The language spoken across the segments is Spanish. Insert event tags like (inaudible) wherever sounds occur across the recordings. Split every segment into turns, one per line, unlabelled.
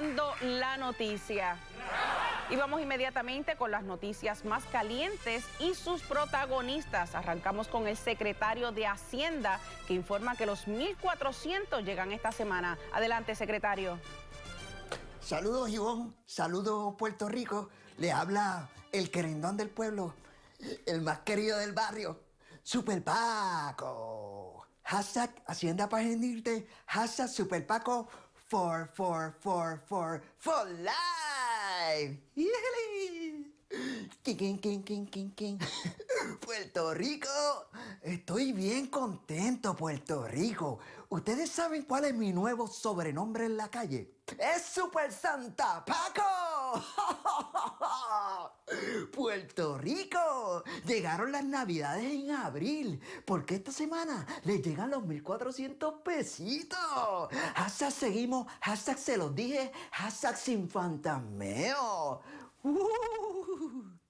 la noticia. Y vamos inmediatamente con las noticias más calientes y sus protagonistas. Arrancamos con el secretario de Hacienda que informa que los 1.400 llegan esta semana. Adelante, secretario.
Saludos, Ivonne. Saludos, Puerto Rico. Le habla el querendón del pueblo, el más querido del barrio, Super Paco. Hashtag Hacienda para genirte. Hashtag Super Paco for, for, for, for, for life. King, king, king, king. Puerto Rico, estoy bien contento, Puerto Rico. ¿Ustedes saben cuál es mi nuevo sobrenombre en la calle? ¡Es Super Santa Paco! (laughs) Puerto Rico, llegaron las navidades en abril, porque esta semana les llegan los 1400 pesitos. Hashtag seguimos, hashtag se los dije, hashtag sin fantasmeo. Uh.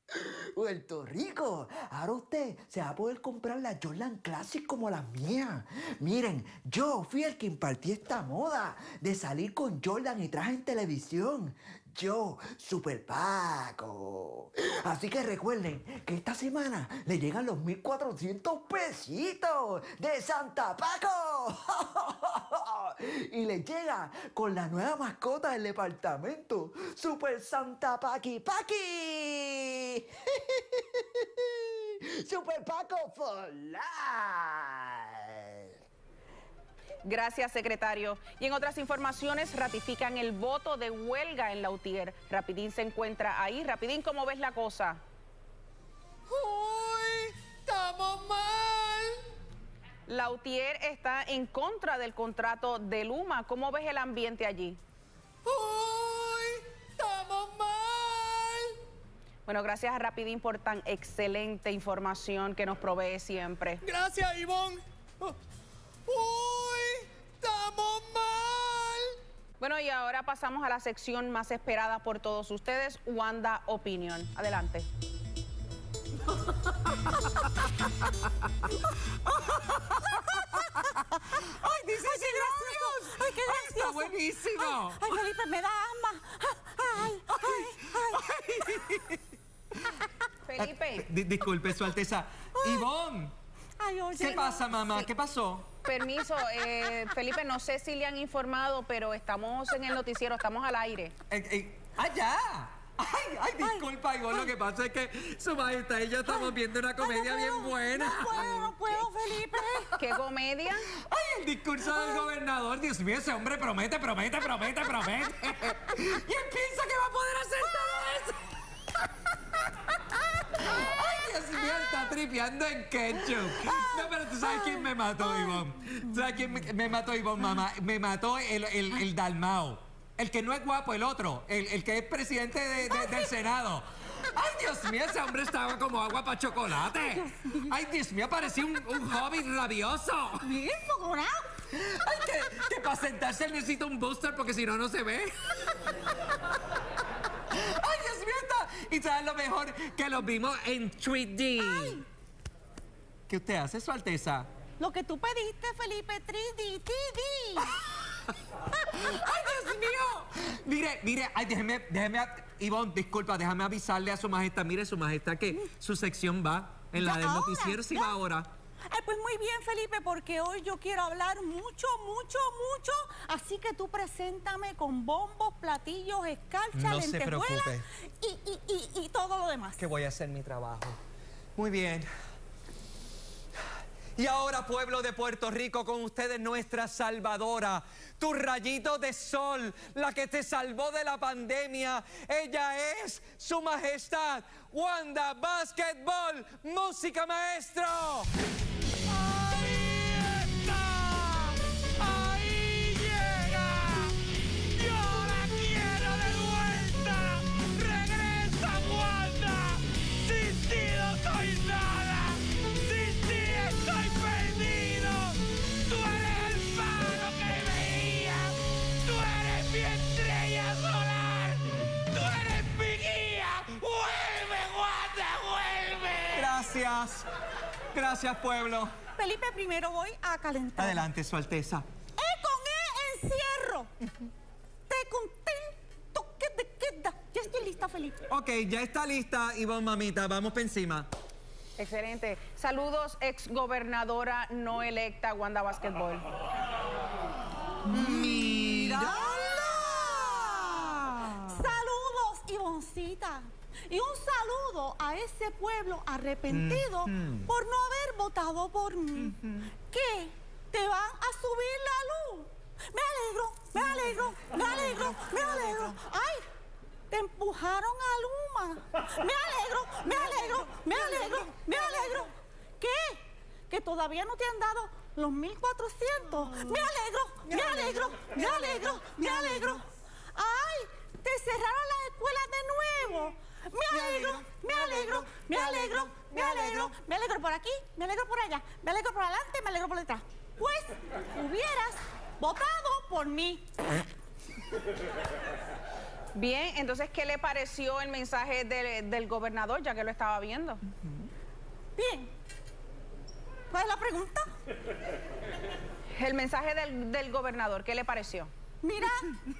Puerto Rico, ahora usted se va a poder comprar la Jordan Classic como la mía. Miren, yo fui el que impartí esta moda de salir con Jordan y traje en televisión. Yo, Super Paco. Así que recuerden que esta semana le llegan los 1400 pesitos de Santa Paco. (laughs) y le llega con la nueva mascota del departamento, Super Santa Paqui Paqui. (laughs) Super Paco for life.
Gracias, secretario. Y en otras informaciones, ratifican el voto de huelga en la UTIER. Rapidín se encuentra ahí. Rapidín, ¿cómo ves la cosa?
¡Uy! ¡Estamos mal!
La UTIER está en contra del contrato de Luma. ¿Cómo ves el ambiente allí?
¡Uy! ¡Estamos mal!
Bueno, gracias a Rapidín por tan excelente información que nos provee siempre.
Gracias, Ivonne. ¡Uy!
Bueno, y ahora pasamos a la sección más esperada por todos ustedes, Wanda Opinion. Adelante. (laughs)
¡Ay, dice
¡Ay, qué gracioso! ¡Ay, qué gracioso!
¡Está buenísimo!
Ay, Felipe, me da asma. Ay, ay, ay.
Felipe,
Di- disculpe, Su Alteza. Ivonne,
Ay, oye.
¿qué pasa, mamá?
Sí.
¿Qué pasó?
Permiso. eh, Felipe, no sé si le han informado, pero estamos en el noticiero, estamos al aire.
Eh, eh, ¡Allá! Ay, ay, disculpa, Ivonne, lo que pasa es que su majestad y yo estamos viendo una comedia
Ay, no
bien buena.
No puedo, no puedo, Felipe.
¿Qué comedia?
Ay, el discurso del gobernador. Dios mío, ese hombre promete, promete, promete, promete. (laughs) y él piensa que va a poder hacer todo eso. Dios mío, está tripeando en ketchup. No, pero tú sabes quién me mató, Ivonne. ¿Tú sabes quién me, me mató, Ivonne, mamá? Me mató el, el, el Dalmao. El que no es guapo, el otro. El, el que es presidente de- de- del Senado. Ay, Dios mío, ese hombre estaba como agua para chocolate. Ay, Dios mío, parecía un, un hobbit rabioso. Ay, que, que para sentarse necesita un booster porque si no, no se ve. (laughs) Ay, Dios mío, está. Y sabes lo mejor que lo vimos en 3D. ¿Qué usted hace, Su Alteza?
Lo que tú pediste, Felipe, 3D, 3D. (laughs)
¡Ay, Dios mío! Mire, mire, ay, déjeme, déjeme, Ivonne, disculpa, déjame avisarle a su majestad. Mire, su majestad, que su sección va en la del noticiero, si va ahora.
Ay, pues muy bien, Felipe, porque hoy yo quiero hablar mucho, mucho, mucho. Así que tú preséntame con bombos, platillos, escarcha,
No
lentejuelas y, y, y, y todo lo demás.
que voy a hacer mi trabajo. Muy bien. Y ahora, pueblo de Puerto Rico, con ustedes nuestra salvadora, tu rayito de sol, la que te salvó de la pandemia. Ella es su majestad, Wanda Basketball, música maestro. Gracias, pueblo.
Felipe, primero voy a calentar.
Adelante, Su Alteza.
E con E encierro. T con T lista, Felipe.
Ok, ya está lista, Ivonne, mamita. Vamos para encima.
Excelente. Saludos, ex gobernadora no electa Wanda Basketball.
Saludos, Ivoncita. Y un saludo a ese pueblo arrepentido por no haber votado por mí. ¿Qué? ¿Te van a subir la luz? Me alegro, me alegro, me alegro, me alegro. ¡Ay! Te empujaron a Luma. Me alegro, me alegro, me alegro, me alegro. ¿Qué? Que todavía no te han dado los 1400. Me alegro, me alegro, me alegro, me alegro. ¡Ay! Te cerraron las escuelas de nuevo. Me alegro, me alegro, me alegro, me alegro, me alegro por aquí, me alegro por allá, me alegro por adelante, me alegro por detrás. Pues hubieras votado por mí.
Bien, entonces, ¿qué le pareció el mensaje de- del gobernador, ya que lo estaba viendo?
Bien. ¿Cuál es la pregunta?
El mensaje del, del gobernador, ¿qué le pareció?
Mira,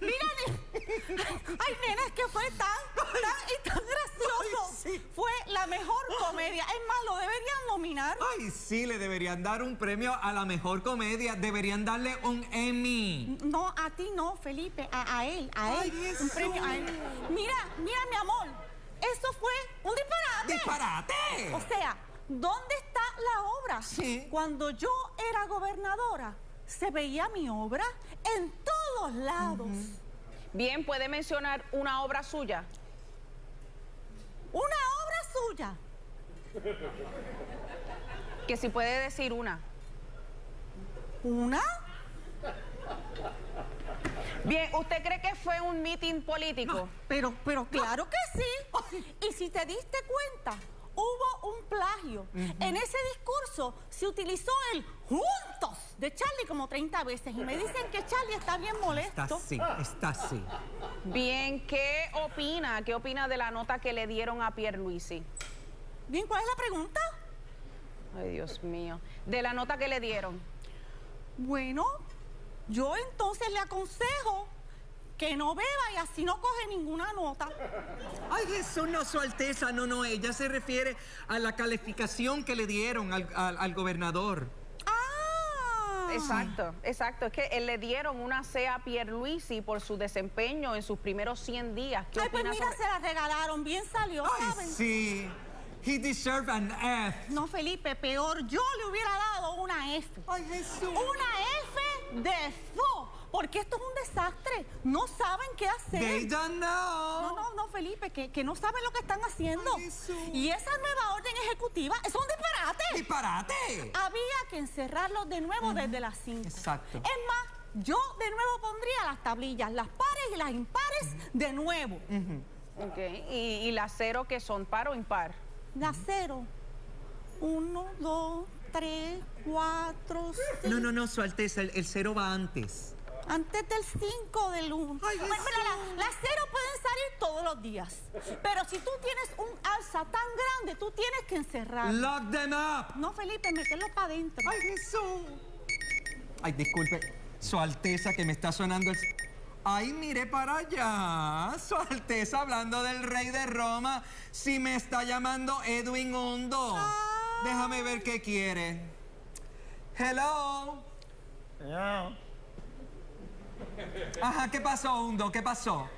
mira, ay, nena, es que fue tan, tan y tan gracioso. Fue la mejor comedia. Es más, lo deberían nominar.
Ay, sí, le deberían dar un premio a la mejor comedia. Deberían darle un Emmy.
No, a ti no, Felipe, a, a él, a
Ay,
él. Un premio a él. Mira, mira, mi amor, eso fue un disparate.
¡Disparate!
O sea, ¿dónde está la obra?
Sí.
Cuando yo era gobernadora, se veía mi obra en todos lados.
Bien, ¿puede mencionar una obra suya?
Una obra suya.
Que si puede decir una.
¿Una?
Bien, ¿usted cree que fue un meeting político?
Pero, pero claro que sí. Y si te diste cuenta, hubo un plagio. En ese discurso se utilizó el juntos de Charlie como 30 veces. Y me dicen que Charlie está bien
Está
molesto.
así, está así.
Bien, ¿qué opina? ¿Qué opina de la nota que le dieron a Pierluisi?
Bien, ¿cuál es la pregunta?
Ay, Dios mío. De la nota que le dieron.
Bueno, yo entonces le aconsejo que no beba y así no coge ninguna nota.
Ay, Jesús, no, Su Alteza, no, no, ella se refiere a la calificación que le dieron al, al- al gobernador.
Exacto, exacto. Es que eh, le dieron una C a Pierluisi por su desempeño en sus primeros 100 días. ¿Qué
Ay, pues mira,
sobre-
se la regalaron. Bien salió,
Ay,
¿saben?
sí. He deserved an F.
No, Felipe, peor. Yo le hubiera dado una F.
Ay, Jesús.
Una F de fo. Porque esto es un desastre. No saben qué hacer.
They don't know.
No, no, no, Felipe, que, que no saben lo que están haciendo.
Ay,
y esa nueva orden ejecutiva es un disparate.
¡Disparate!
Había que encerrarlos de nuevo desde las 5.
Exacto.
Es más, yo de nuevo pondría las tablillas, las pares y las impares de nuevo.
Ok, Y, y la cero que son par o impar.
Las cero. Uno, dos, tres, cuatro, cinco.
No, no, no, Su Alteza, el, el cero va antes.
Antes del 5 del 1.
Ay,
Bueno,
Jesús.
mira, la- las cero pueden salir todos los días. Pero si tú tienes un alza tan grande, tú tienes que encerrar.
Lock them up.
No, Felipe, meterlo para adentro.
Ay, Jesús. Ay, disculpe, Su Alteza, que me está sonando el... Ay, mire para allá. Su Alteza hablando del rey de Roma. Si me está llamando Edwin Hundo. Déjame ver qué quiere. Hello.
Hello.
Ajá, ¿qué pasó, Hundo? ¿Qué pasó?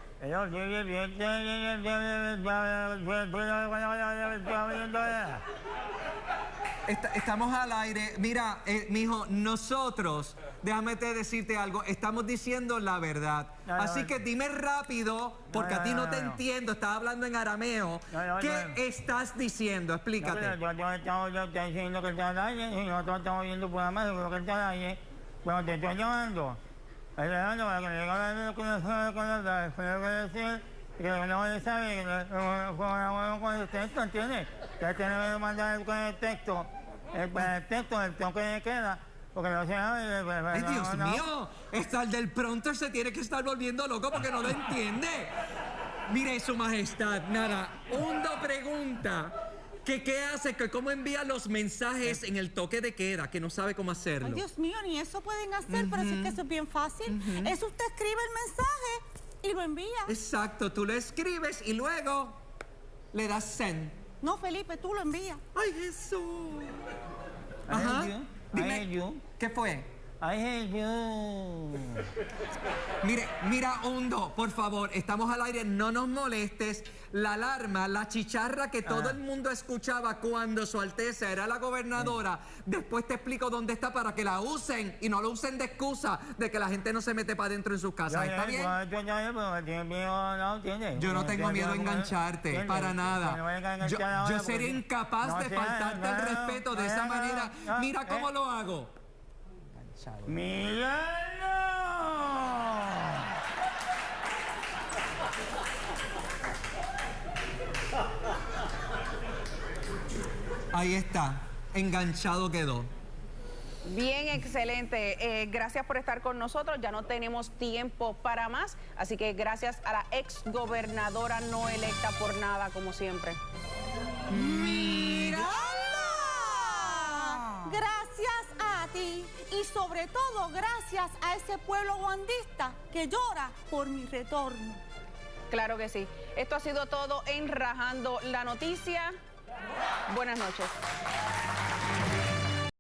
Está- estamos al aire. Mira, eh, mijo, nosotros, déjame te decirte algo, estamos diciendo la verdad. Así que dime rápido, porque a ti
no,
te entiendo, estás hablando en arameo. ¿Qué estás diciendo? Explícate.
Yo, yo estaba yo estoy diciendo que está al aire y nosotros estamos viendo por la mano lo que está al aire. Cuando te estoy llamando, llamando para que me que no sabe con la verdad, fue lo que decir, y que no le sabe, que no no con el texto, ¿entiendes? Que tiene que mandar con el texto, el, con el texto, el toque de queda, porque no se sabe. pues,
Ay, Dios mío, está el del pronto se tiene que estar volviendo loco porque no lo entiende. Mire, su majestad, nada, Hundo pregunta que qué hace, que cómo envía los mensajes en el toque de queda, que no sabe cómo
Ay,
hacerlo.
Dios mío, ni eso pueden hacer, pero sí que eso es bien fácil. Eso usted escribe el mensaje y lo envía.
Exacto, tú lo escribes y luego le das send.
No, Felipe, tú lo envías.
¡Ay, Jesús! Ajá. Dime. ¿qué fue?
You.
Mire, mira, Hondo, por favor, estamos al aire, no nos molestes. La alarma, la chicharra que todo
Ah.
el mundo escuchaba cuando su Alteza era la gobernadora, después te explico dónde está para que la usen y no lo usen de excusa de que la gente no se mete para adentro en sus casas. ¿Está bien? Yo no tengo miedo a engancharte, para nada. Yo, yo sería incapaz de faltarte el respeto de esa manera. Mira cómo lo hago.
¡Míralo!
Ahí está, enganchado quedó.
Bien, excelente. Eh, gracias por estar con nosotros. Ya no tenemos tiempo para más, así que gracias a la ex gobernadora no electa por nada, como siempre.
¡Mírala! Gracias a y sobre todo gracias a ese pueblo guandista que llora por mi retorno.
Claro que sí. Esto ha sido todo en Rajando la Noticia. Buenas noches.